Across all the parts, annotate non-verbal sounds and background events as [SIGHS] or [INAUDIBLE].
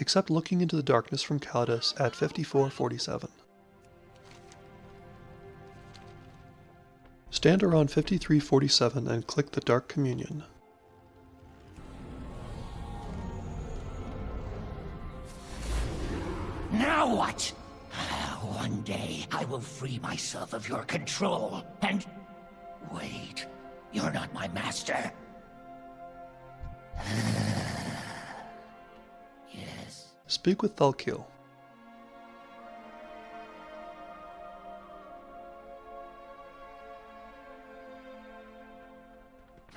except looking into the darkness from Calidus at 5447. Stand around 5347 and click the Dark Communion. Now what? [SIGHS] One day, I will free myself of your control, and... Wait, you're not my master. Speak with Thalkil.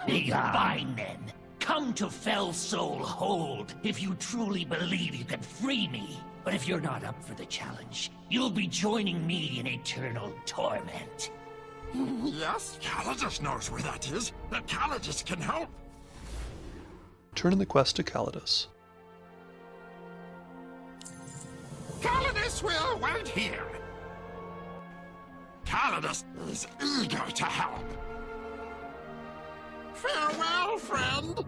Fine then. Come to Felsoul Hold if you truly believe you can free me. But if you're not up for the challenge, you'll be joining me in eternal torment. Yes, Calidus knows where that is. And Calidus can help. Turn in the quest to Calidus. Will wait here. Calidus is eager to help. Farewell, friend.